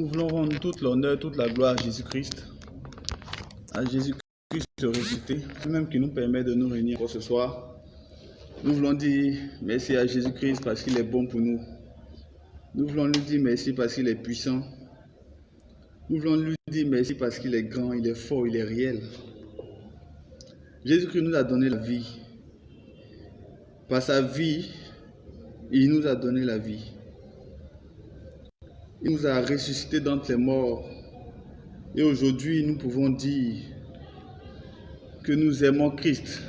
Nous voulons rendre toute l'honneur, toute la gloire à Jésus-Christ. À Jésus-Christ ressuscité, lui-même qui nous permet de nous réunir pour ce soir. Nous voulons dire merci à Jésus-Christ parce qu'il est bon pour nous. Nous voulons lui dire merci parce qu'il est puissant. Nous voulons lui dire merci parce qu'il est grand, il est fort, il est réel. Jésus-Christ nous a donné la vie. Par sa vie, il nous a donné la vie. Il nous a ressuscité d'entre les morts. Et aujourd'hui, nous pouvons dire que nous aimons Christ.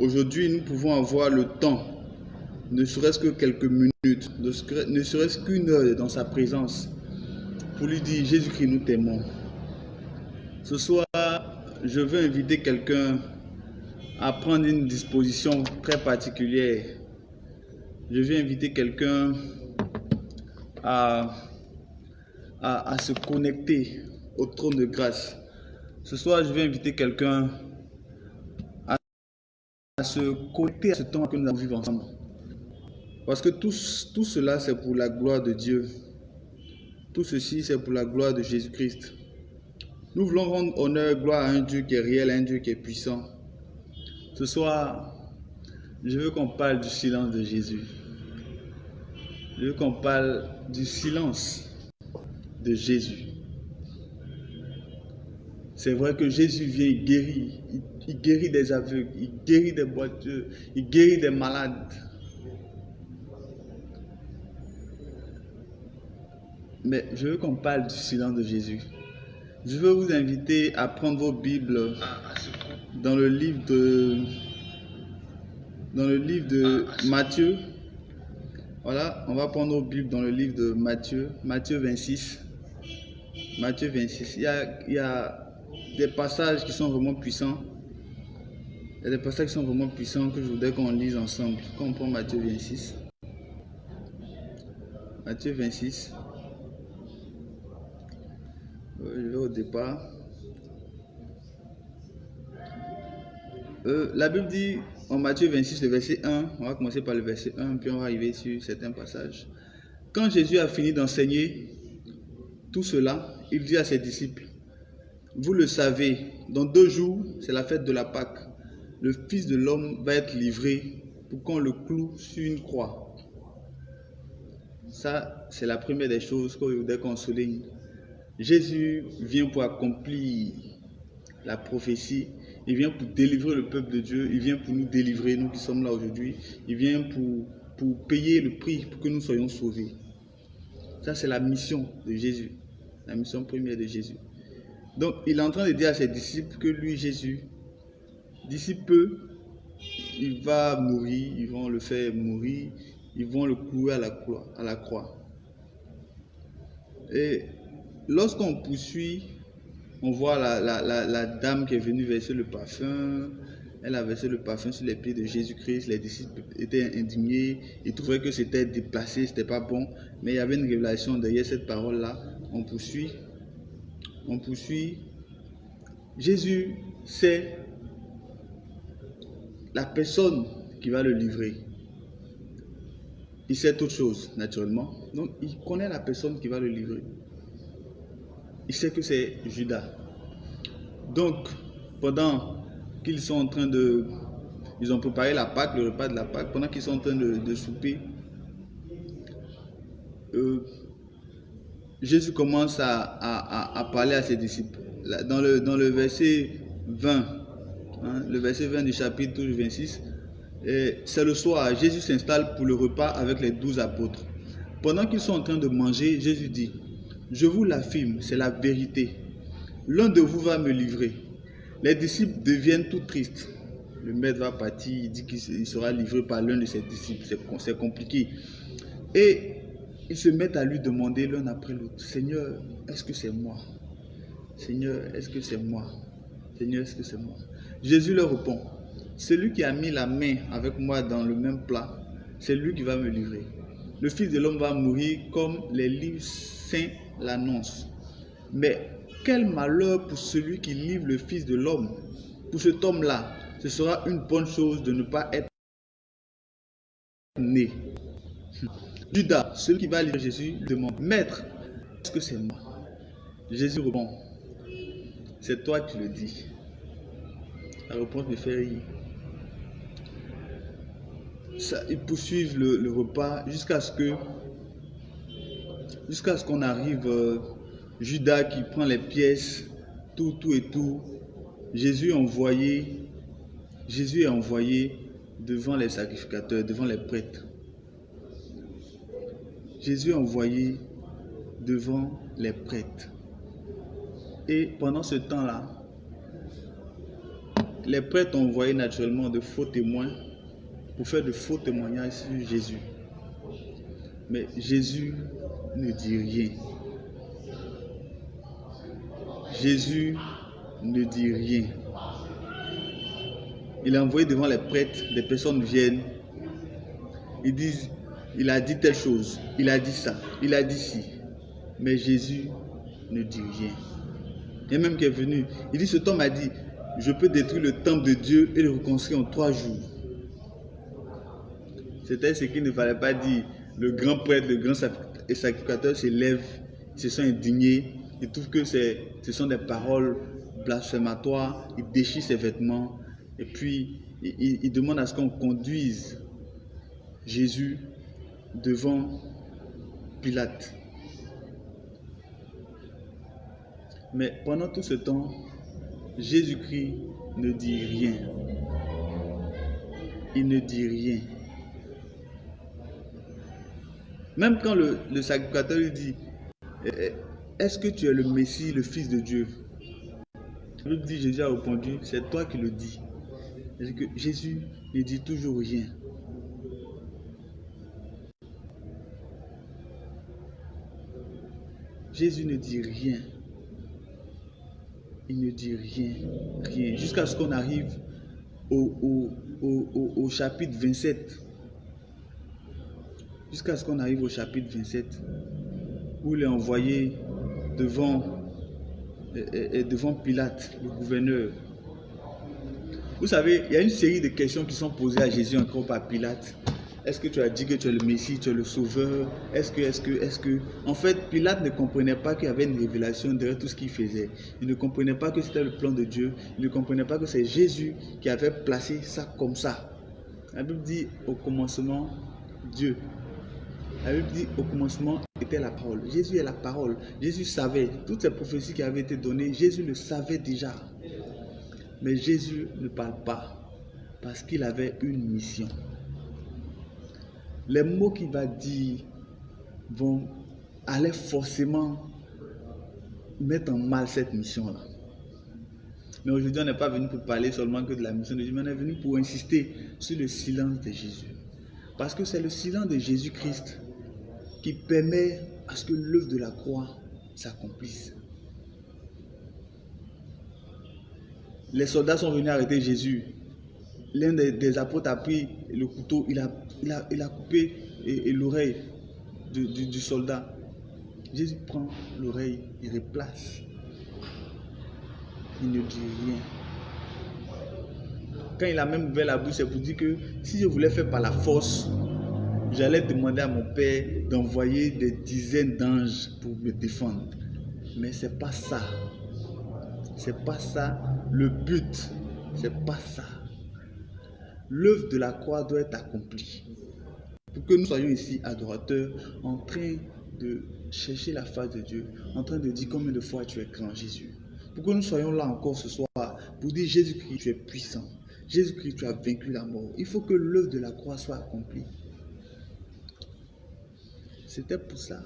Aujourd'hui, nous pouvons avoir le temps, ne serait-ce que quelques minutes, ne serait-ce qu'une heure dans sa présence, pour lui dire, Jésus-Christ, nous t'aimons. Ce soir, je veux inviter quelqu'un à prendre une disposition très particulière. Je veux inviter quelqu'un à, à, se connecter au trône de grâce. Ce soir, je vais inviter quelqu'un à, se connecter à ce temps que nous allons vivre ensemble. Parce que tout, tout cela, c'est pour la gloire de Dieu. Tout ceci, c'est pour la gloire de Jésus-Christ. Nous voulons rendre honneur, gloire à un Dieu qui est réel, un Dieu qui est puissant. Ce soir, je veux qu'on parle du silence de Jésus. Je veux qu'on parle du silence de Jésus. C'est vrai que Jésus vient, il guérit. Il, guérit des aveugles, il guérit des boiteux, il guérit des malades. Mais je veux qu'on parle du silence de Jésus. Je veux vous inviter à prendre vos Bibles dans le livre de, dans le livre de Matthieu, voilà, on va prendre nos Bibles dans le livre de Matthieu, Matthieu 26. Matthieu 26. Il y a, il y a des passages qui sont vraiment puissants. Il y a des passages qui sont vraiment puissants que je voudrais qu'on lise ensemble. Quand on prend Matthieu 26. Matthieu 26. Euh, je vais au départ. Euh, la Bible dit en Matthieu 26, le verset 1, on va commencer par le verset 1, puis on va arriver sur certains passages. Quand Jésus a fini d'enseigner tout cela, il dit à ses disciples, vous le savez, dans deux jours, c'est la fête de la Pâque. Le Fils de l'homme va être livré pour qu'on le cloue sur une croix. Ça, c'est la première des choses qu'on voudrait qu'on souligne. Jésus vient pour accomplir la prophétie il vient pour délivrer le peuple de Dieu. Il vient pour nous délivrer, nous qui sommes là aujourd'hui. Il vient pour, payer le prix pour que nous soyons sauvés. Ça, c'est la mission de Jésus. La mission première de Jésus. Donc, il est en train de dire à ses disciples que lui, Jésus, d'ici peu, il va mourir, ils vont le faire mourir, ils vont le clouer. À la croix. Et lorsqu'on poursuit on voit la, dame qui est venue verser le parfum. Elle a versé le parfum sur les pieds de Jésus-Christ. Les disciples étaient indignés. Ils trouvaient que c'était déplacé, c'était pas bon. Mais il y avait une révélation derrière cette parole-là. On poursuit. On poursuit. Jésus, c'est la personne qui va le livrer. Il sait toute chose, naturellement. Donc, il connaît la personne qui va le livrer il sait que c'est Judas. Donc, pendant qu'ils sont en train de... Ils ont préparé la Pâque, le repas de la Pâque, pendant qu'ils sont en train de, souper, euh, Jésus commence à, parler à ses disciples. Dans le, verset 20, hein, le verset 20 du chapitre 26, c'est le soir, Jésus s'installe pour le repas avec les douze apôtres. Pendant qu'ils sont en train de manger, Jésus dit, je vous l'affirme, c'est la vérité. L'un de vous va me livrer. Les disciples deviennent tout tristes. Le maître va partir, il dit qu'il sera livré par l'un de ses disciples. C'est compliqué. Et ils se mettent à lui demander l'un après l'autre, Seigneur, est-ce que c'est moi? Seigneur, est-ce que c'est moi? Seigneur, est-ce que c'est moi? Jésus leur répond, celui qui a mis la main avec moi dans le même plat, c'est lui qui va me livrer. Le Fils de l'homme va mourir comme les livres saints l'annonce. Mais quel malheur pour celui qui livre le Fils de l'homme. Pour cet homme-là, ce sera une bonne chose de ne pas être né. Judas, celui qui va livrer Jésus, demande, Maître, est-ce que c'est moi? Jésus répond, c'est toi qui le dis. La réponse me fait rire. Ils poursuivent le, repas jusqu'à ce que jusqu'à ce qu'on arrive euh, Judas qui prend les pièces tout tout et tout Jésus envoyé Jésus est envoyé devant les sacrificateurs devant les prêtres Jésus est envoyé devant les prêtres et pendant ce temps-là, les prêtres ont envoyé naturellement de faux témoins pour faire de faux témoignages sur Jésus. Mais Jésus ne dit rien. Jésus ne dit rien. Il a envoyé devant les prêtres, des personnes viennent, ils disent, il a dit telle chose, il a dit ça, il a dit ci. Mais Jésus ne dit rien. A même qui est venu. Il dit, cet homme a dit, je peux détruire le temple de Dieu et le reconstruire en trois jours. C'était ce qu'il ne fallait pas dire. Le grand prêtre, le grand sacrificateur se lève, se sont indignés. Il trouve que ce sont des paroles blasphématoires. Il déchire ses vêtements. Et puis, il, il demande à ce qu'on conduise Jésus devant Pilate. Mais pendant tout ce temps, Jésus-Christ ne dit rien. Il ne dit rien. Même quand le, sacrificateur lui dit, eh, eh, est-ce que tu es le Messie, le Fils de Dieu? La dit, Jésus a répondu, c'est toi qui le dis. Jésus ne dit toujours rien. Jésus ne dit rien il ne dit rien, rien, jusqu'à ce qu'on arrive au, au, chapitre 27. Jusqu'à ce qu'on arrive au chapitre 27, où il est envoyé devant, devant Pilate, le gouverneur. Vous savez, il y a une série de questions qui sont posées à Jésus encore par Pilate. Est-ce que tu as dit que tu es le Messie, tu es le Sauveur? Est-ce que, est-ce que, est-ce que... En fait, Pilate ne comprenait pas qu'il y avait une révélation derrière tout ce qu'il faisait. Il ne comprenait pas que c'était le plan de Dieu. Il ne comprenait pas que c'est Jésus qui avait placé ça comme ça. La Bible dit au commencement, Dieu. La Bible dit au commencement était la parole. Jésus est la parole. Jésus savait toutes ces prophéties qui avaient été données. Jésus le savait déjà. Mais Jésus ne parle pas parce qu'il avait une mission les mots qu'il va dire vont aller forcément mettre en mal cette mission-là. Mais aujourd'hui, on n'est pas venu pour parler seulement que de la mission de Jésus, mais on est venu pour insister sur le silence de Jésus. Parce que c'est le silence de Jésus-Christ qui permet à ce que l'œuvre de la croix s'accomplisse. Les soldats sont venus arrêter Jésus l'un des, apôtres a pris le couteau, il a, il a, coupé l'oreille du, soldat. Jésus prend l'oreille, il replace. Il ne dit rien. Quand il a même ouvert la bouche, c'est pour dire que si je voulais faire par la force, j'allais demander à mon Père d'envoyer des dizaines d'anges pour me défendre. Mais c'est pas ça. C'est pas ça le but. C'est pas ça l'œuvre de la croix doit être accomplie. Pour que nous soyons ici adorateurs, en train de chercher la face de Dieu, en train de dire combien de fois tu es grand Jésus. Pour que nous soyons là encore ce soir pour dire Jésus-Christ, tu es puissant. Jésus-Christ, tu as vaincu la mort. Il faut que l'œuvre de la croix soit accomplie. C'était pour ça.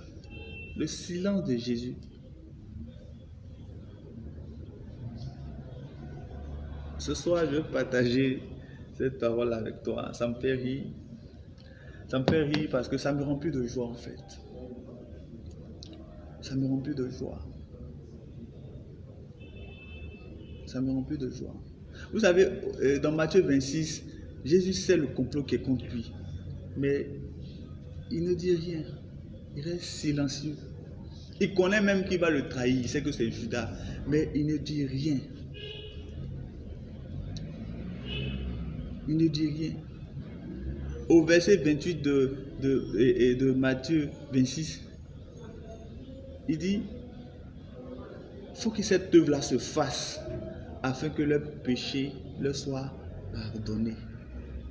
Le silence de Jésus. Ce soir, je veux partager cette parole avec toi. Ça me fait rire. Ça me fait rire parce que ça me remplit de joie en fait. Ça me remplit de joie. Ça me remplit de joie. Vous savez, euh, dans Matthieu 26, Jésus sait le complot qui est contre lui. Mais il ne dit rien. Il reste silencieux. Il connaît même qu'il va le trahir. Il sait que c'est Judas. Mais il ne dit rien. Il ne dit rien. Au verset 28 de, de, Matthieu 26, il dit, faut que cette œuvre-là se fasse afin que leur péché leur soit pardonné.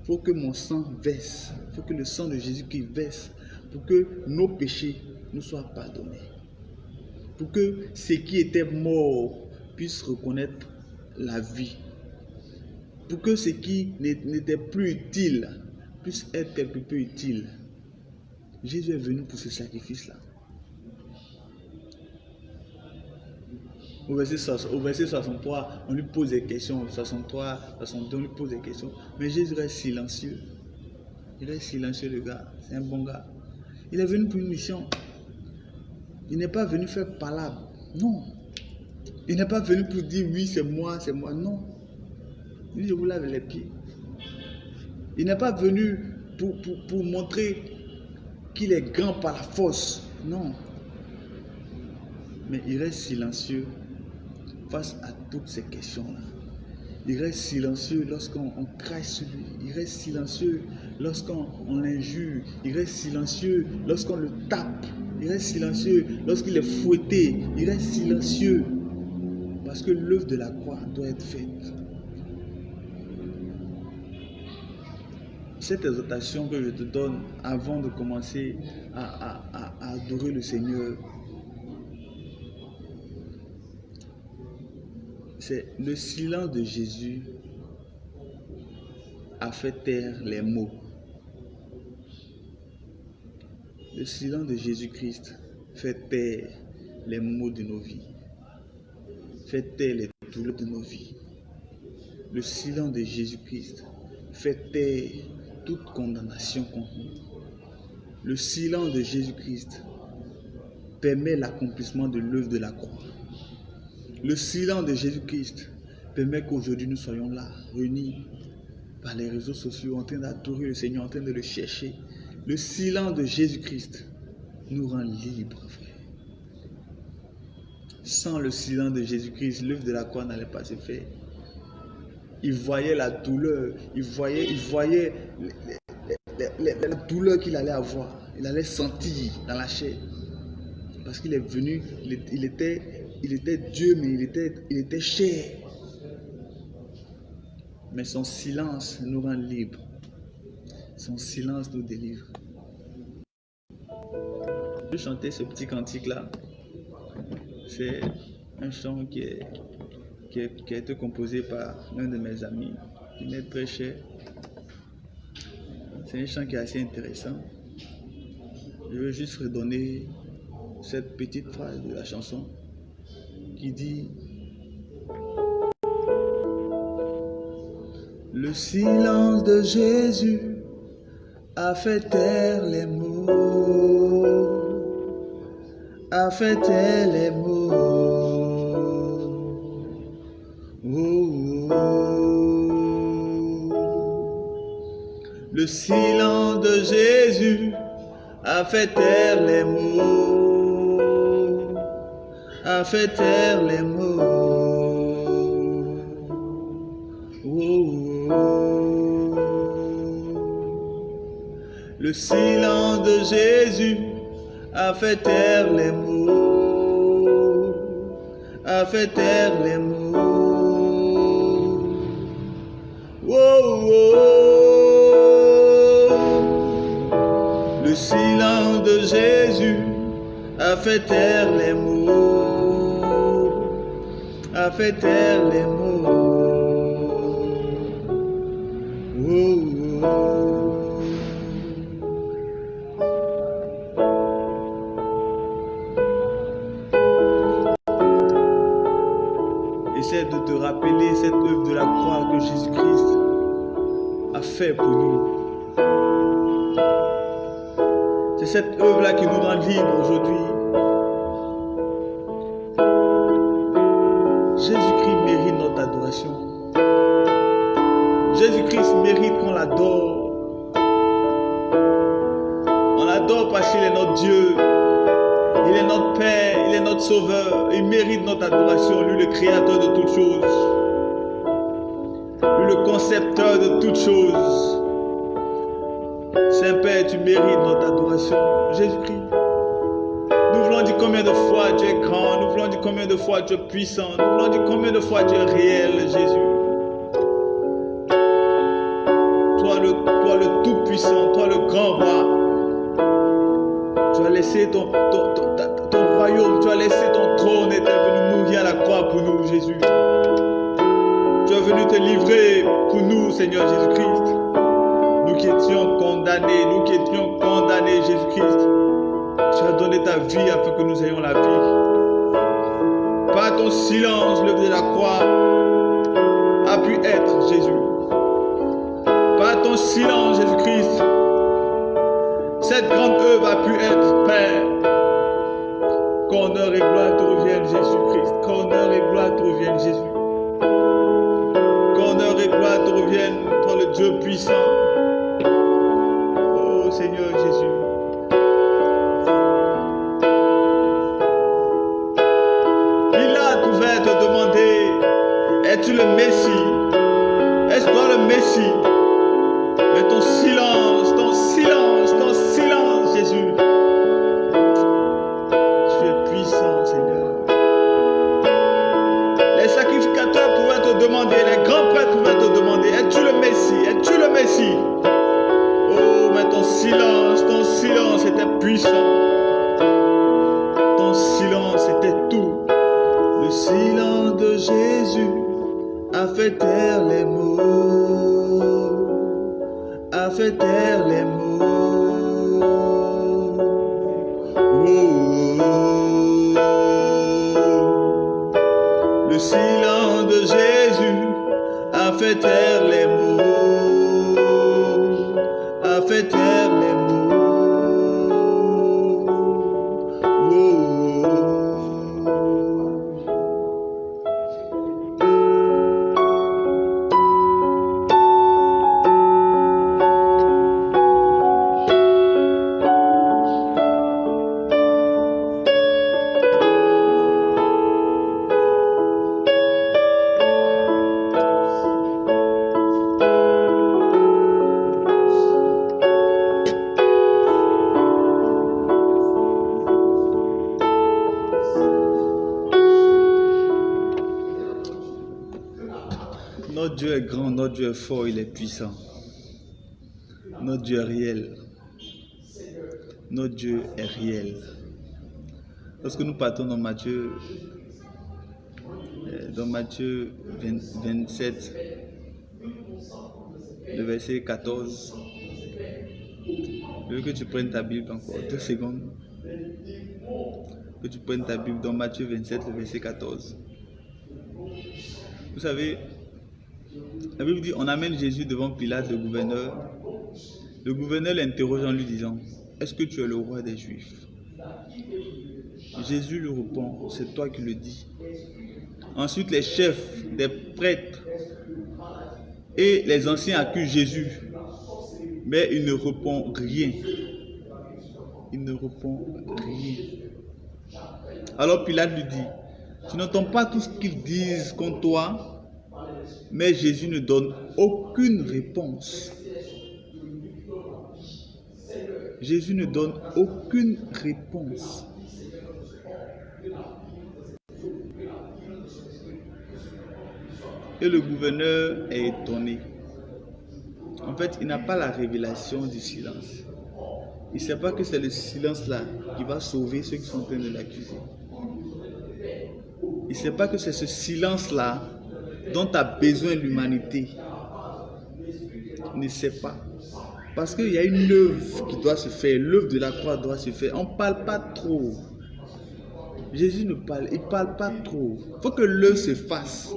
faut que mon sang verse, faut que le sang de Jésus qui verse pour que nos péchés nous soient pardonnés. Pour que ceux qui étaient morts puissent reconnaître la vie. Pour que ce qui n'était plus utile puisse être quelque peu utile. Jésus est venu pour ce sacrifice-là. Au verset, 63, on lui pose des questions. 63, 62, on lui pose des questions. Mais Jésus reste silencieux. Il reste silencieux, le gars. C'est un bon gars. Il est venu pour une mission. Il n'est pas venu faire palabre. Non. Il n'est pas venu pour dire oui, c'est moi, c'est moi. Non. Il dit, je vous lave les pieds. Il n'est pas venu pour, pour montrer qu'il est grand par la force. Non. Mais il reste silencieux face à toutes ces questions-là. Il reste silencieux lorsqu'on crache sur lui. Il reste silencieux lorsqu'on l'injure. Il reste silencieux lorsqu'on le tape. Il reste silencieux lorsqu'il est fouetté. Il reste silencieux parce que l'œuvre de la croix doit être faite. Cette exhortation que je te donne avant de commencer à, à adorer le Seigneur, c'est le silence de Jésus a fait taire les mots. Le silence de Jésus-Christ fait taire les mots de nos vies, fait taire les douleurs de nos vies. Le silence de Jésus-Christ fait taire toute condamnation contre nous. Le silence de Jésus-Christ permet l'accomplissement de l'œuvre de la croix. Le silence de Jésus-Christ permet qu'aujourd'hui nous soyons là, réunis par les réseaux sociaux, en train d'adorer le Seigneur, en train de le chercher. Le silence de Jésus-Christ nous rend libres, frère. Sans le silence de Jésus-Christ, l'œuvre de la croix n'allait pas se faire. Il voyait la douleur, il voyait, il voyait la douleur qu'il allait avoir. Il allait sentir dans la chair. Parce qu'il est venu, il était il était Dieu, mais il était, il était cher. Mais son silence nous rend libres. Son silence nous délivre. Je chanter ce petit cantique-là? C'est un chant qui, qui, a été composé par l'un de mes amis, qui m'est très cher. C'est un chant qui est assez intéressant. Je veux juste redonner cette petite phrase de la chanson qui dit Le silence de Jésus a fait taire les mots, a fait taire les mots. Le silence de Jésus a fait taire les mots a fait taire les mots. Le silence de Jésus a fait taire les mots, a fait taire les mots. Oh, Le silence de Jésus a fait taire les mots a fait taire les mots. Cette œuvre-là qui nous rend libres aujourd'hui. Jésus-Christ mérite qu'on l'adore. On l'adore parce qu'il est notre Dieu. Il est notre Père, il est notre Sauveur. Il mérite notre adoration, lui le Créateur de toutes choses. Lui le concepteur de toutes choses. Saint-Père, tu mérites notre adoration. Jésus-Christ. Nous voulons dire combien de fois tu es grand. Nous voulons dire combien de fois tu es puissant. Nous voulons dire combien de fois tu es réel, Jésus. Toi le, toi le tout-puissant, toi le grand roi. Tu as laissé ton, ton, ton royaume, tu as laissé ton trône et tu es venu mourir à la croix pour nous, Jésus. Tu es venu te livrer pour nous, Seigneur Jésus-Christ. Nous qui étions condamnés, Jésus-Christ. Tu as donné ta vie afin que nous ayons la vie. Par ton silence, le de la croix demander, les grands prêtres pouvaient te demander, es-tu le Messie? Es-tu le Messie? Oh, mais ton silence, ton silence était puissant. Ton silence était tout. Le silence de Jésus a fait taire les mots. A fait taire les mots. Dieu est fort, il est puissant. Notre Dieu est réel. Notre Dieu est réel. Lorsque nous partons dans Matthieu, euh, dans Matthieu 20 27, le verset 14, je veux que tu prennes ta Bible encore deux secondes. Que tu prennes ta Bible dans Matthieu 27, le verset 14. Vous savez, la Bible dit, on amène Jésus devant Pilate, le gouverneur. Le gouverneur l'interroge en lui disant, est-ce que tu es le roi des Juifs? Jésus lui répond, c'est toi qui le dis. Ensuite, les chefs des prêtres et les anciens accusent Jésus, mais il ne répond rien. Il ne répond rien. Alors Pilate lui dit, tu n'entends pas tout ce qu'ils disent contre toi? Mais Jésus ne donne aucune réponse. Jésus ne donne aucune réponse. Et le gouverneur est étonné. En fait, il n'a pas la révélation du silence. Il ne sait pas que c'est le silence-là qui va sauver ceux qui sont en train de l'accuser. Il ne sait pas que c'est ce silence-là dont a besoin l'humanité. Ne sait pas. Parce qu'il y a une œuvre qui doit se faire. L'œuvre de la croix doit se faire. On ne parle pas trop. Jésus ne parle, il ne parle pas trop. Il faut que l'œuvre se fasse.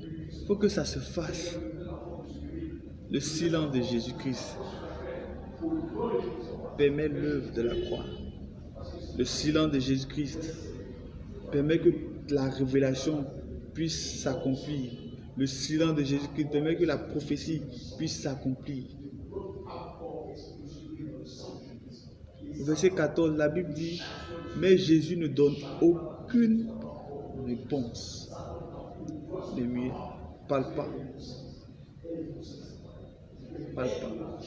Il faut que ça se fasse. Le silence de Jésus-Christ permet l'œuvre de la croix. Le silence de Jésus-Christ permet que la révélation puisse s'accomplir. Le silence de Jésus-Christ permet que la prophétie puisse s'accomplir. Verset 14, la Bible dit, mais Jésus ne donne aucune réponse. Ne parle pas. Parle pas.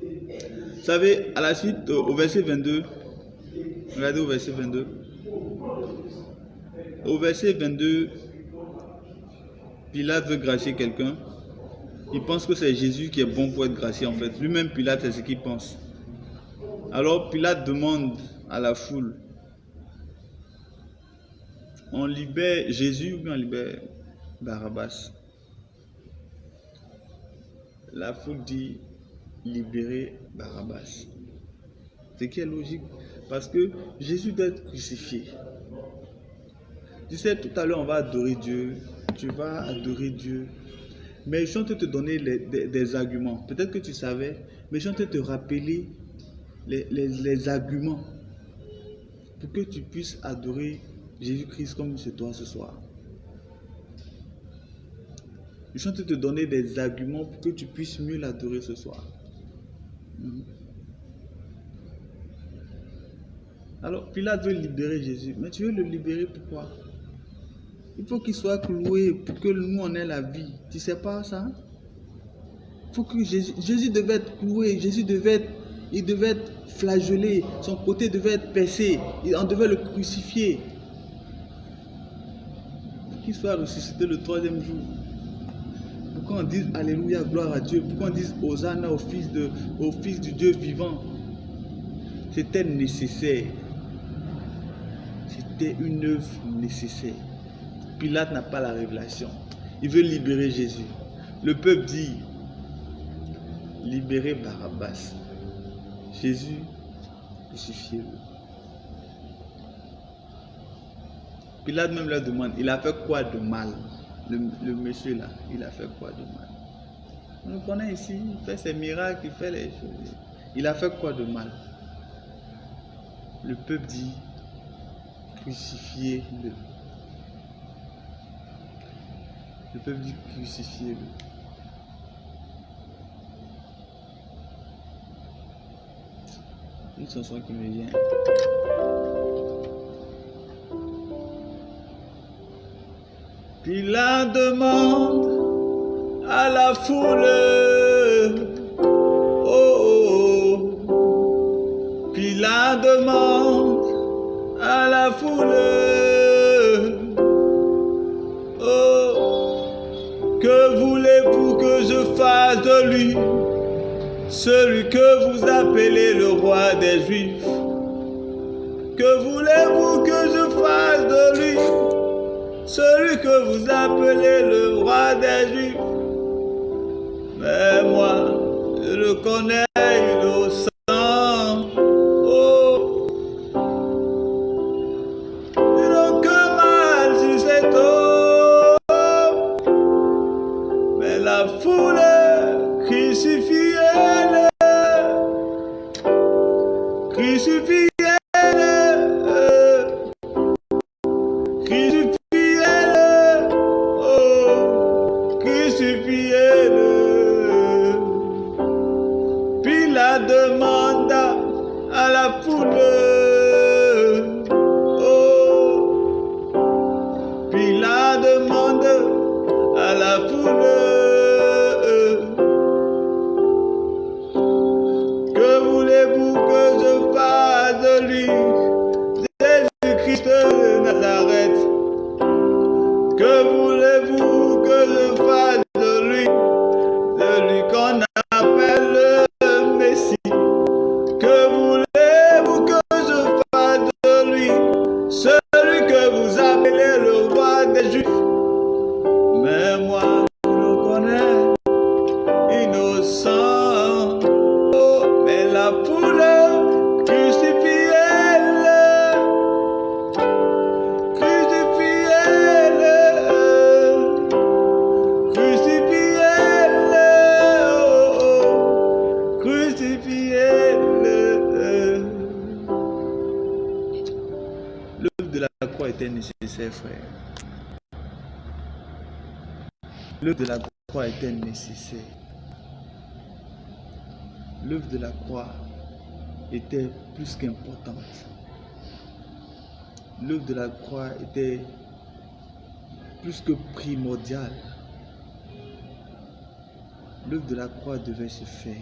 Vous savez, à la suite, euh, au verset 22, regardez au verset 22. Au verset 22, Pilate veut gracier quelqu'un. Il pense que c'est Jésus qui est bon pour être gracié en fait. Lui-même, Pilate, c'est ce qu'il pense. Alors Pilate demande à la foule, on libère Jésus ou bien on libère Barabbas? La foule dit, libérer Barabbas. C'est qui est logique? Parce que Jésus doit être crucifié. Tu sais, tout à l'heure, on va adorer Dieu. Tu vas adorer Dieu. Mais je suis te donner des, arguments. Peut-être que tu savais, mais je suis te rappeler les, arguments pour que tu puisses adorer Jésus-Christ comme c'est toi ce soir. Je suis en train de te donner des arguments pour que tu puisses mieux l'adorer ce soir. Mhm. Alors, Pilate veut libérer Jésus. Mais tu veux le libérer pourquoi? Il faut qu'il soit cloué pour que nous on ait la vie. Tu sais pas ça? Il faut que Jésus, Jésus devait être cloué. Jésus devait être, il devait être flagellé. Son côté devait être percé. On devait le crucifier. Qu'il soit ressuscité le troisième jour. Pourquoi on dit Alléluia, gloire à Dieu? Pourquoi on dit Hosanna au fils, de, au fils du Dieu vivant? C'était nécessaire. C'était une œuvre nécessaire. Pilate n'a pas la révélation. Il veut libérer Jésus. Le peuple dit libérez Barabbas. Jésus, crucifiez-le. Pilate même leur demande, il a fait quoi de mal? Le, monsieur là, il a fait quoi de mal? On le connaît ici, il fait ses miracles, il fait les choses. Il a fait quoi de mal? Le peuple dit, crucifiez-le. Le peuple dit, crucifiez-le. Une chanson qui me vient. Puis la demande à la foule. Oh, oh, oh. Puis la demande à la foule. Voulez-vous que je fasse de lui, celui que vous appelez le roi des Juifs Que voulez-vous que je fasse de lui celui que vous appelez le roi des Juifs? Mais moi, je le connais Jerusalem. L'œuvre de la croix était nécessaire. L'œuvre de la croix était plus qu'importante. L'œuvre de la croix était plus que primordiale. L'œuvre de la croix devait se faire.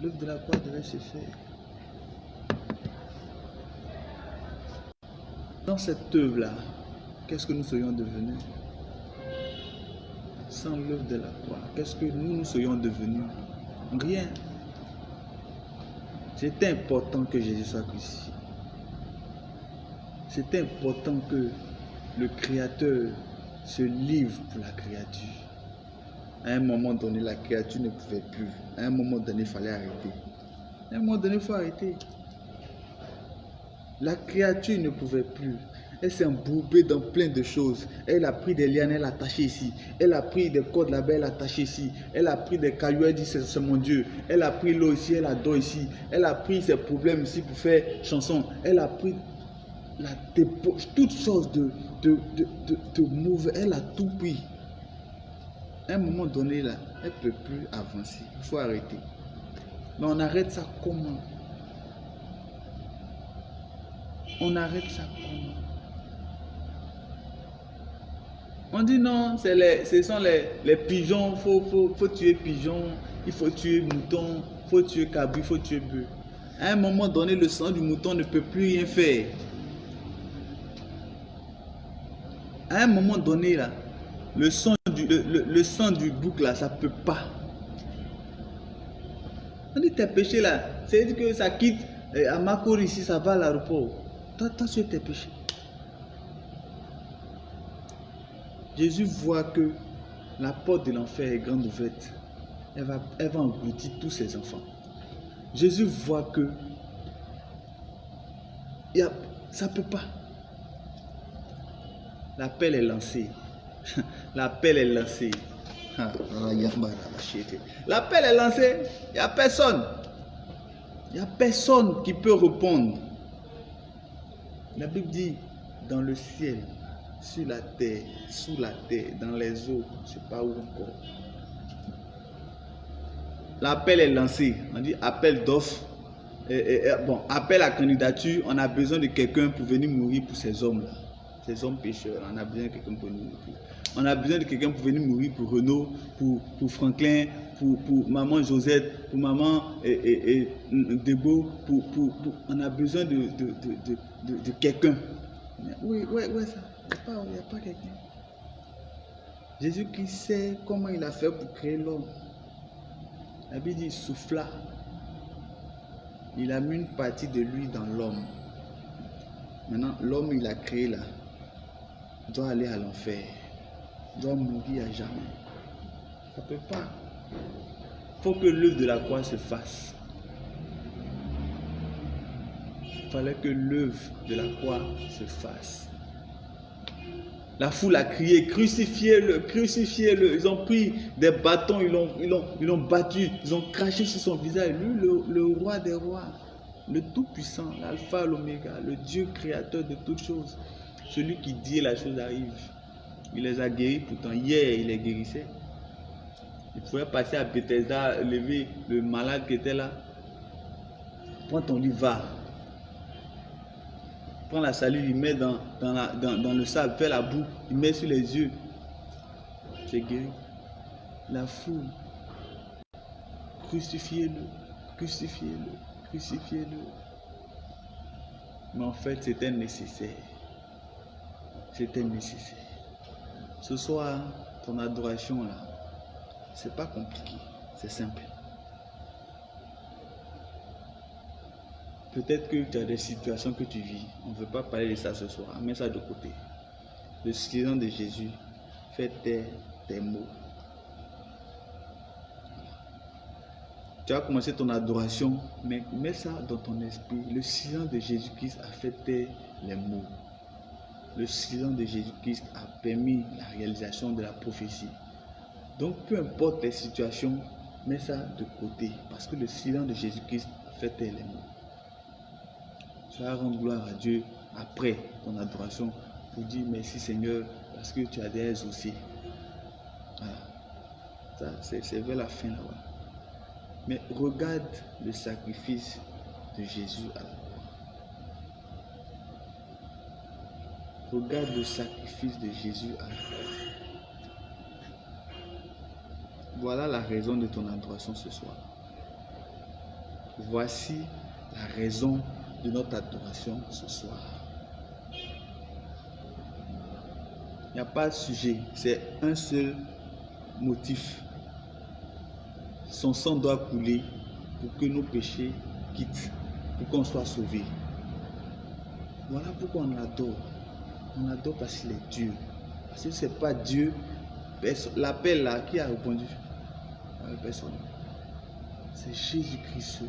L'œuvre de la croix devait se faire. Dans cette œuvre-là, qu'est-ce que nous serions devenus Sans l'œuvre de la croix, qu'est-ce que nous, nous serions devenus? Rien. C'était important que Jésus soit crucifié. C'était important que le Créateur se livre pour la créature. À un moment donné, la créature ne pouvait plus. À un moment donné, il fallait arrêter. À un moment donné, il faut arrêter. La créature ne pouvait plus. Elle s'est embourbée dans plein de choses. Elle a pris des lianes, elle a attaché ici. Elle a pris des cordes là-bas, elle a attaché ici. Elle a pris des cailloux, elle dit c'est mon Dieu. Elle a pris l'eau ici, elle a d'eau ici. Elle a pris ses problèmes ici pour faire chanson. Elle a pris la toutes sortes de, de, de, de. Elle a tout pris. À un moment donné, là, elle ne peut plus avancer. Il faut arrêter. Mais on arrête ça comment? On arrête ça On dit non, les, ce sont les, les pigeons, il faut, faut, faut, tuer pigeons, il faut tuer mouton, il faut tuer cabri, il faut tuer bœuf. À un moment donné, le sang du mouton ne peut plus rien faire. À un moment donné, là, le, sang du, le, sang du bouc, là, ça ne peut pas. On dit tes péchés, là, c'est-à-dire que ça quitte à Makor ici, ça va à l'aéroport. Toi, sur tes péchés. Jésus voit que la porte de l'enfer est grande ouverte. Elle va, elle va engloutir tous ses enfants. Jésus voit que y a, ça ne peut pas. L'appel est lancé. L'appel est lancé. L'appel est lancé. Il n'y a personne. Il n'y a personne qui peut répondre. La Bible dit, dans le ciel, sur la terre, sous la terre, dans les eaux, je ne sais pas où encore. L'appel est lancé. On dit appel d'offre. bon, appel à candidature. On a besoin de quelqu'un pour venir mourir pour ces hommes-là. Ces hommes pécheurs. On a besoin de quelqu'un pour venir mourir. On a besoin de quelqu'un pour venir mourir pour Renaud, pour, Franklin, pour, maman Josette, pour maman Debo. On a besoin de quelqu'un. Oui, oui, oui, ça. Il n'y a pas, quelqu'un. Jésus qui sait comment il a fait pour créer l'homme. La Bible dit souffla. Il a mis une partie de lui dans l'homme. Maintenant, l'homme il a créé là, doit aller à l'enfer. Doit mourir à jamais. Ça ne peut pas. Il faut que l'œuvre de la croix se fasse. Il fallait que l'œuvre de la croix se fasse. La foule a crié, crucifiez-le, crucifiez-le. Ils ont pris des bâtons, ils l'ont ils ils battu, ils ont craché sur son visage. Lui, le, roi des rois, le Tout-Puissant, l'Alpha, l'Oméga, le Dieu créateur de toutes choses. Celui qui dit la chose arrive. Il les a guéris, pourtant hier, il les guérissait. Il pouvait passer à Bethesda, lever le malade qui était là. Prends ton livre, va prend la salive, il met dans, dans, le sable, fait la boue, il met sur les yeux. C'est guéri. La foule. Crucifiez-le, crucifiez-le, crucifiez-le. Mais en fait, c'était nécessaire. C'était nécessaire. Ce soir, ton adoration là, c'est pas compliqué, c'est simple. Peut-être que tu as des situations que tu vis. On ne veut pas parler de ça ce soir. Mets ça de côté. Le silence de Jésus fait tes, tes mots. Tu as commencé ton adoration, mais mets ça dans ton esprit. Le silence de Jésus-Christ a fait taire les mots. Le silence de Jésus-Christ a permis la réalisation de la prophétie. Donc, peu importe les situations, mets ça de côté. Parce que le silence de Jésus-Christ fait taire les mots. Rendre gloire à Dieu après ton adoration pour dire merci Seigneur parce que tu as des aussi. Voilà. C'est vers la fin là-bas. Mais regarde le sacrifice de Jésus à la croix. Regarde le sacrifice de Jésus à la croix. Voilà la raison de ton adoration ce soir. Voici la raison de notre adoration ce soir. Il n'y a pas de sujet, c'est un seul motif. Son sang doit couler pour que nos péchés quittent, pour qu'on soit sauvés. Voilà pourquoi on l'adore. On l'adore parce qu'il est Dieu. Parce que ce n'est pas Dieu. L'appel là, qui a répondu? Personne. C'est Jésus-Christ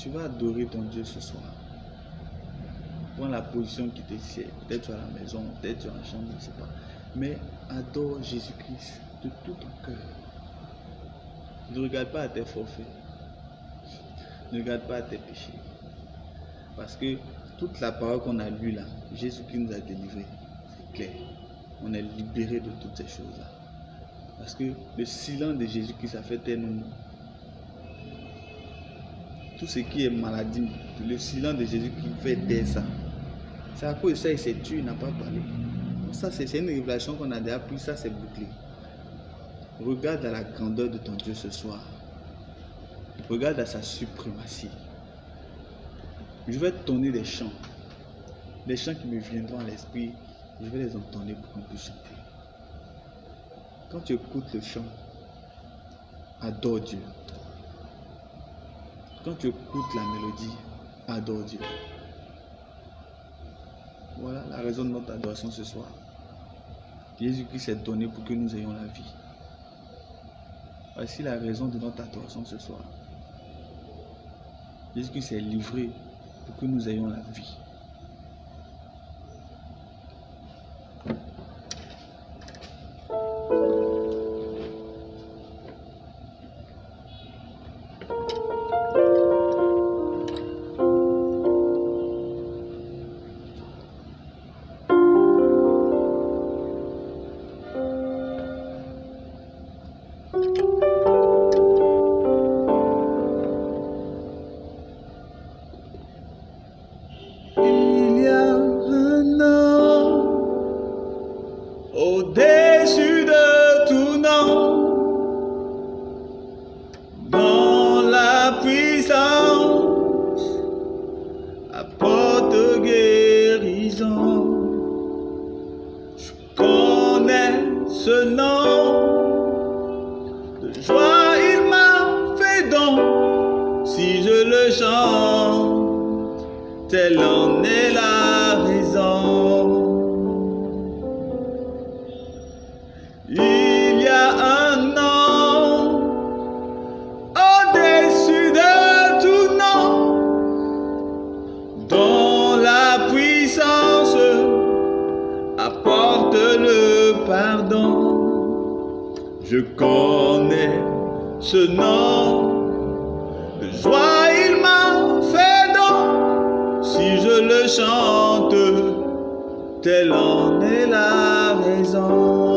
Tu vas adorer ton Dieu ce soir. Prends la position qui te sied. Peut-être tu es à la maison, peut-être tu es en chambre, je ne sais pas. Mais adore Jésus-Christ de tout ton cœur. Ne regarde pas à tes forfaits. Ne regarde pas à tes péchés. Parce que toute la parole qu'on a lue là, Jésus-Christ nous a délivré. C'est clair. On est libéré de toutes ces choses-là. Parce que le silence de Jésus-Christ, a fait tellement tout ce qui est maladie, le silence de Jésus qui fait taire ça. C'est à cause de ça, il s'est tué, il n'a pas parlé. Ça, c'est une révélation qu'on a déjà pris, ça, c'est bouclé. Regarde à la grandeur de ton Dieu ce soir. Regarde à sa suprématie. Je vais te donner des chants. Des chants qui me viendront à l'esprit. Je vais les entendre pour qu'on puisse chanter. Quand tu écoutes le chant, adore Dieu. Quand tu écoutes la mélodie, adore Dieu. Voilà la raison de notre adoration ce soir. Jésus-Christ s'est donné pour que nous ayons la vie. Voici la raison de notre adoration ce soir. Jésus-Christ s'est livré pour que nous ayons la vie. le chant, telle en est la raison. Il y a un nom au-dessus de tout nom, dont la puissance apporte le pardon. Je connais ce nom. chante, telle en est la maison.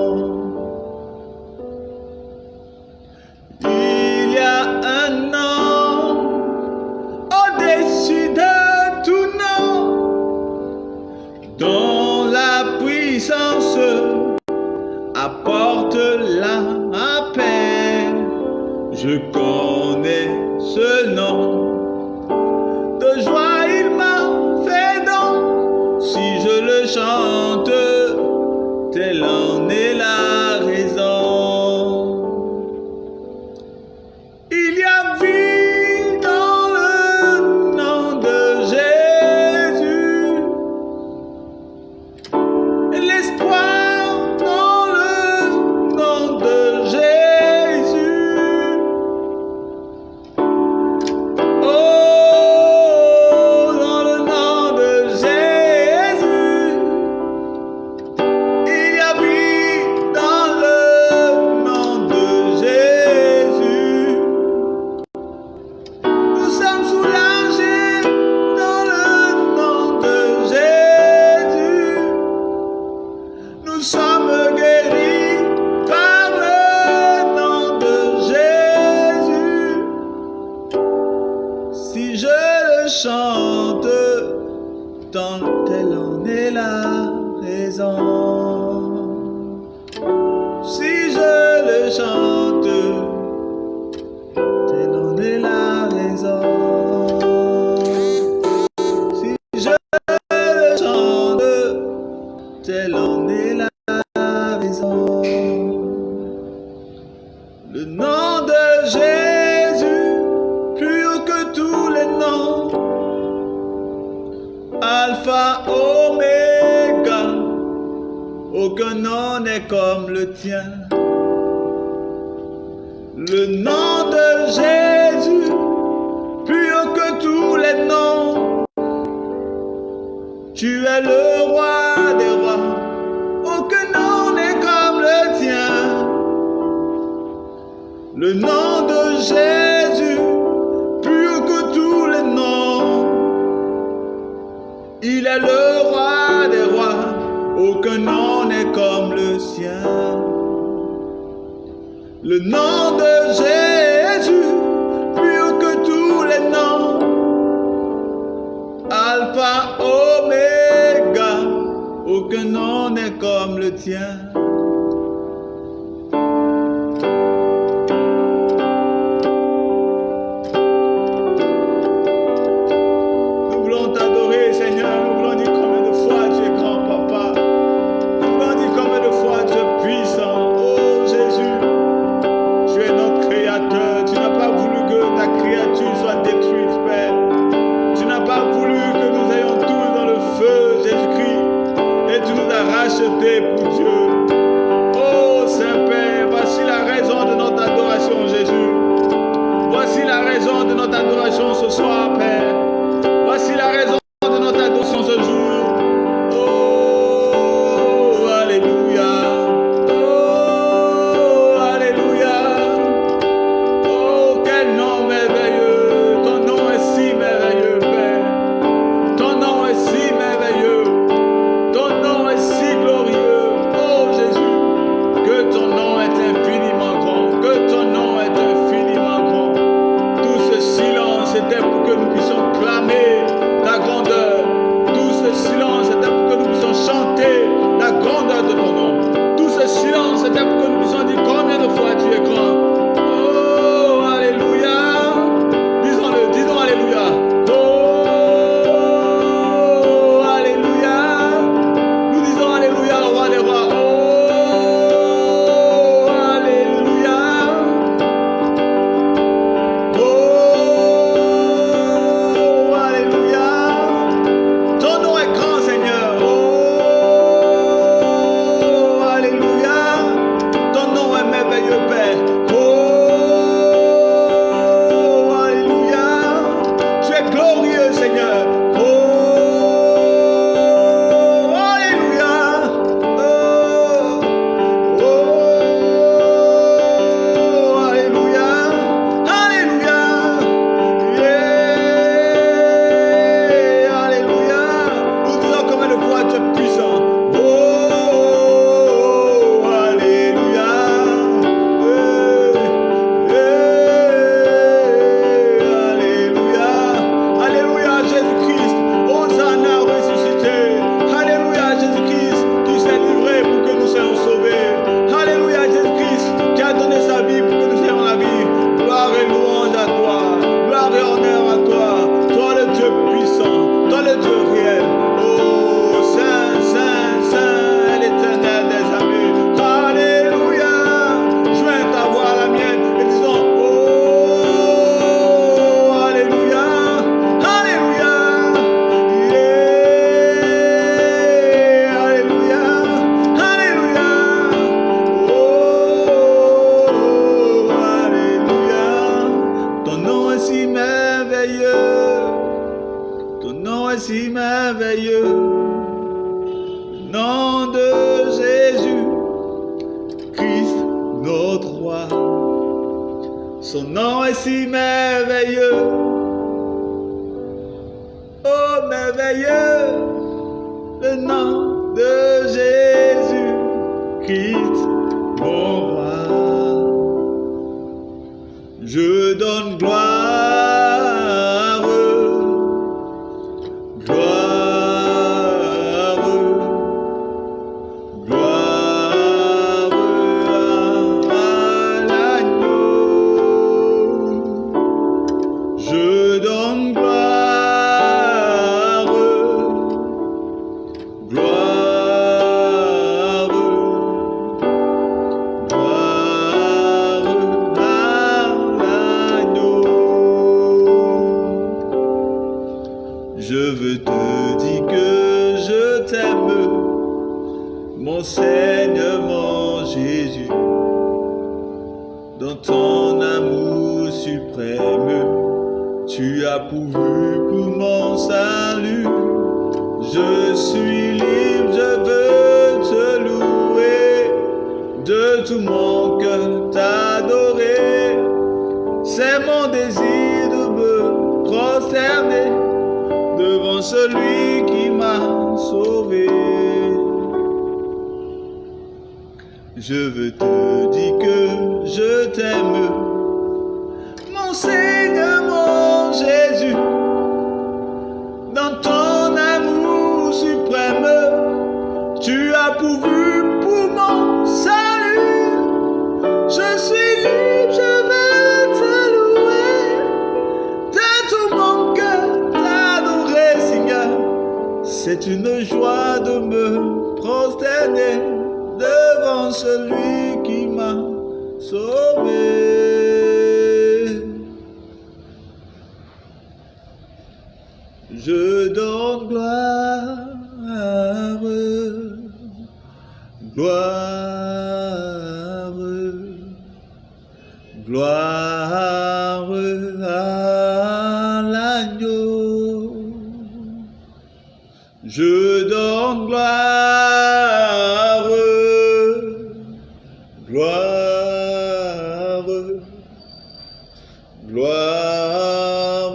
Gloire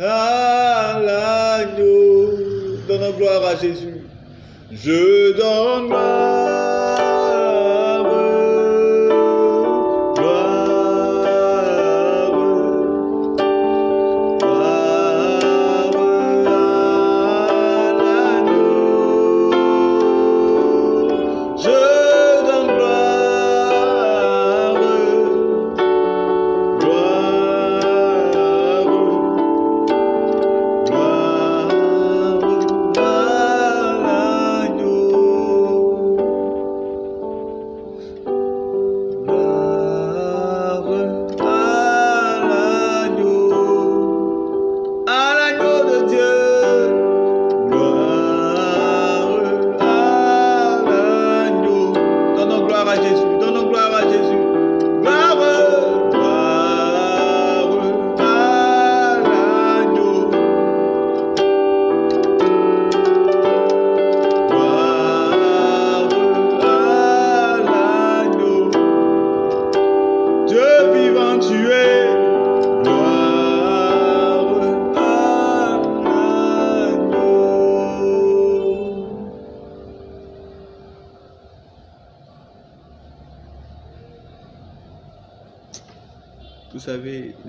à l'agneau. Donne gloire à Jésus. Je donne gloire,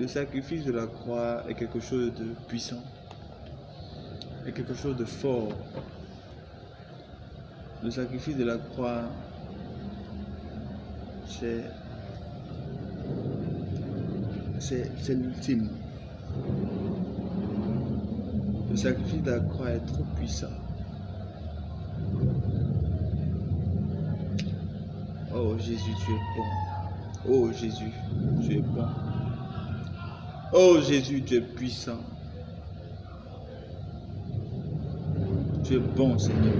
sacrifice de la croix est quelque chose de puissant, est quelque chose de fort. Le sacrifice de la croix, c'est c'est c'est l'ultime. Le sacrifice de la croix est trop puissant. Oh Jésus, tu es bon. Oh Jésus, tu es bon. Oh Jésus, tu es puissant. Tu es bon, Seigneur.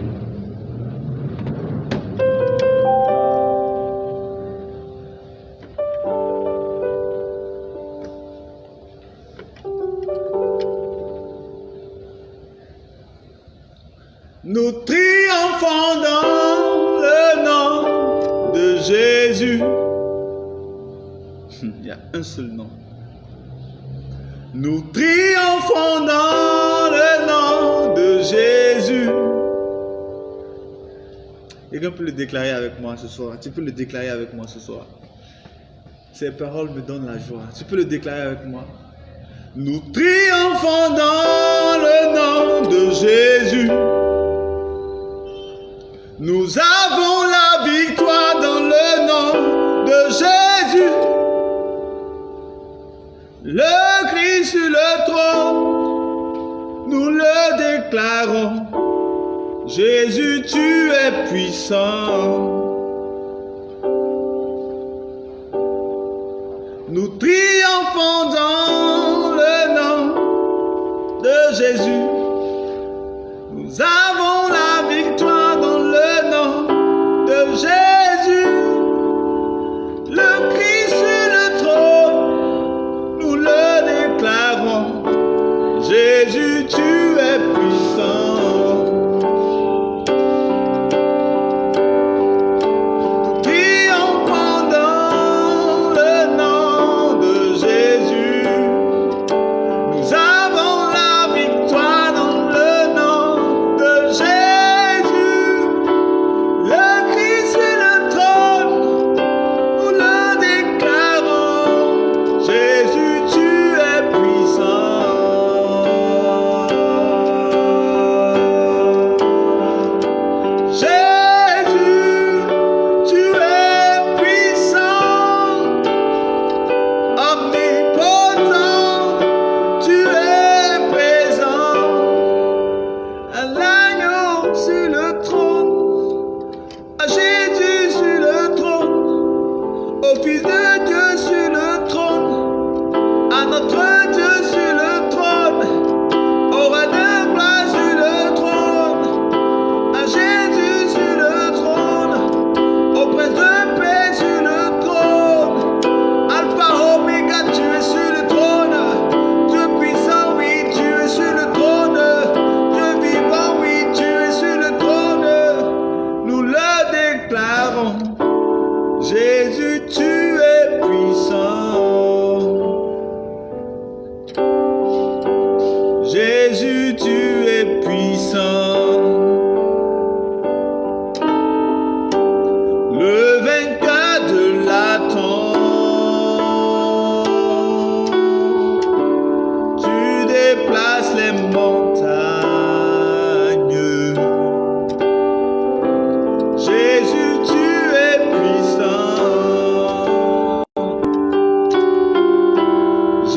Nous triomphons dans le nom de Jésus. Il y a un seul Peut le déclarer avec moi ce soir. Tu peux le déclarer avec moi ce soir. Ces paroles me donnent la joie. Tu peux le déclarer avec moi. Nous triomphons dans le nom de Jésus. Nous avons la victoire dans le nom de Jésus. Le Christ sur le trône, nous le déclarons. Jésus, tu es puissant. Nous triomphons dans le nom de Jésus.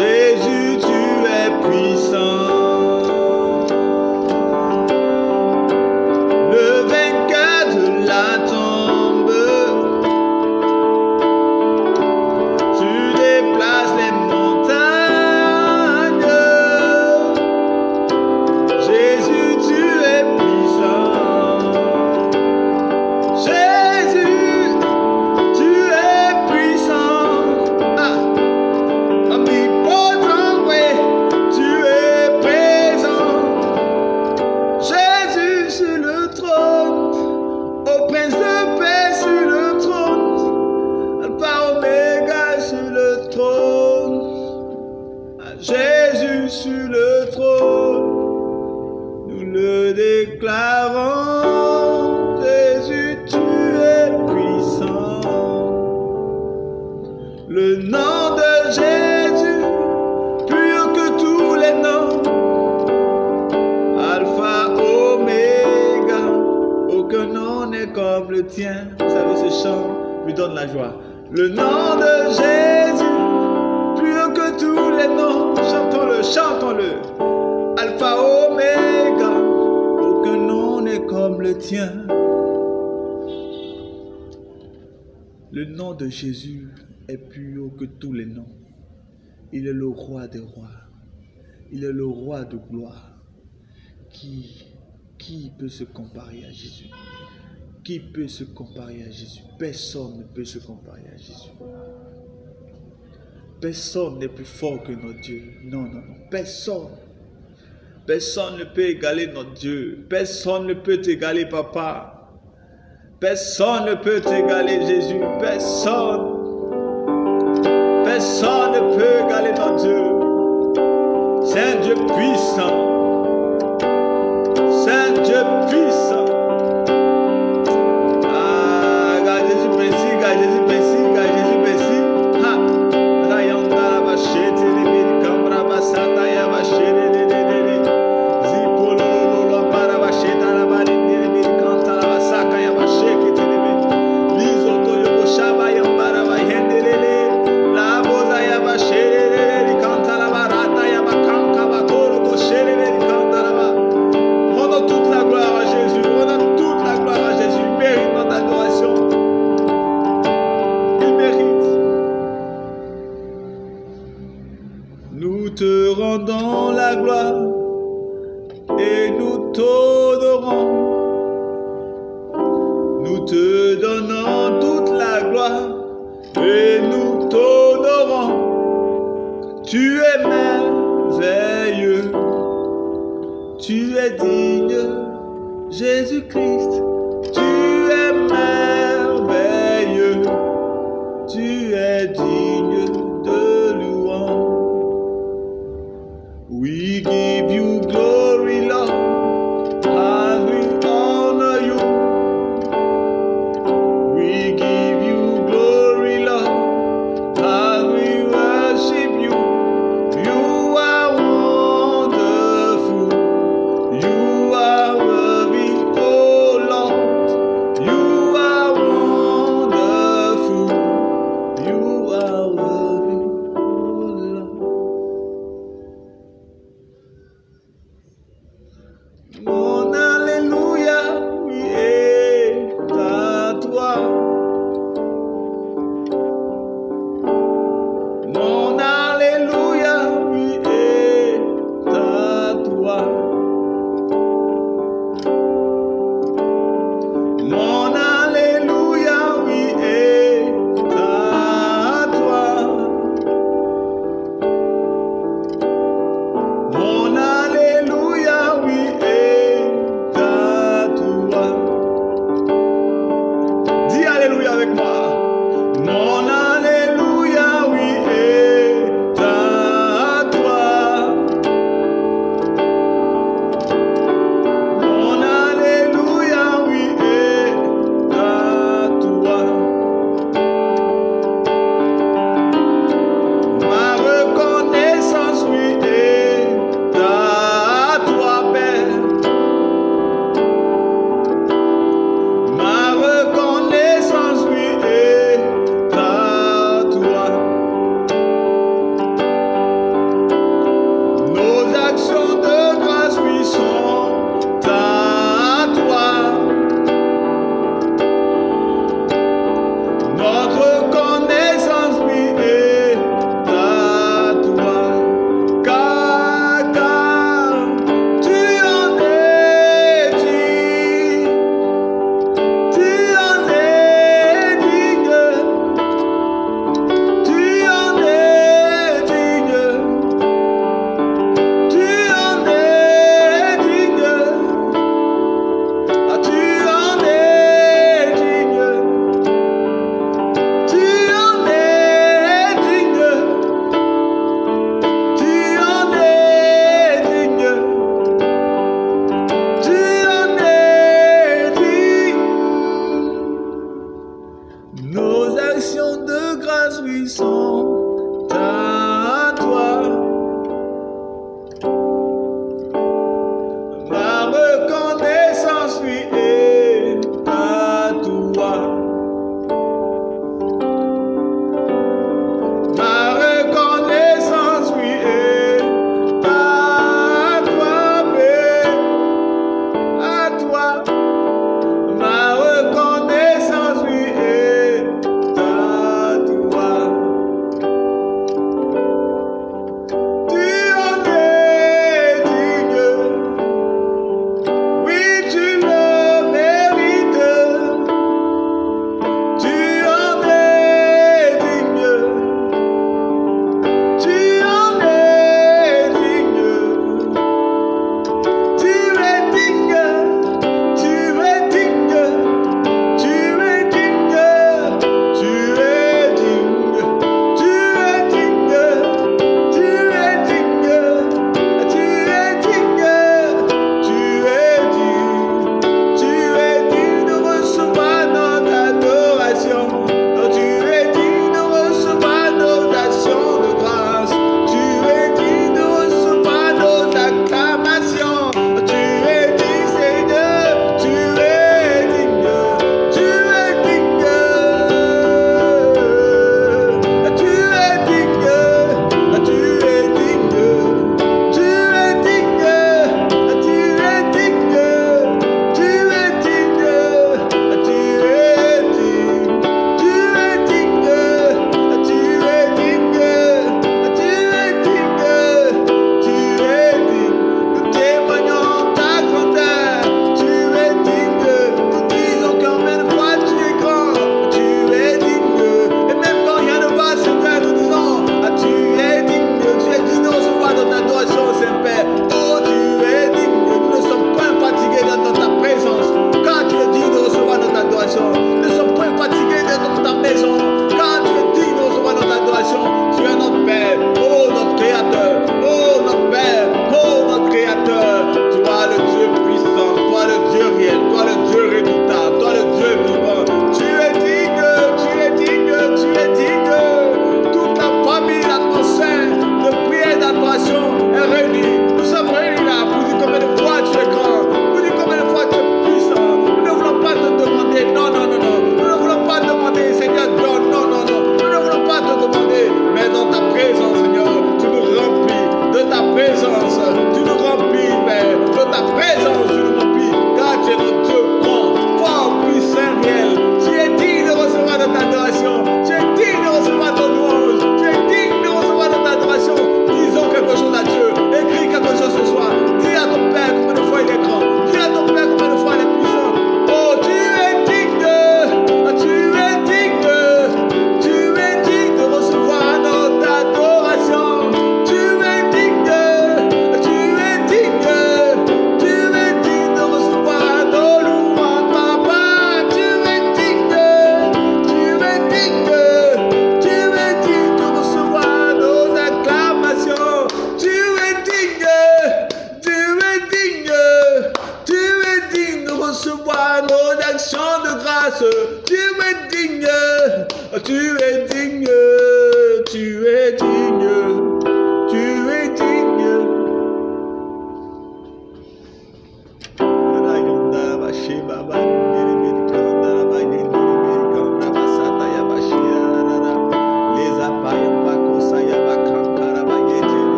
Jésus, tu es puissant. Il est le roi de gloire. Qui, peut se comparer à Jésus? Qui peut se comparer à Jésus? Personne ne peut se comparer à Jésus. Personne n'est plus fort que notre Dieu. Non, non, non. Personne. Personne ne peut égaler notre Dieu. Personne ne peut égaler papa. Personne ne peut égaler Jésus. Personne. Personne ne peut égaler notre Dieu. Saint Dieu puissant, Saint Dieu puissant. Ah, garde Jésus merci, garde Jésus merci.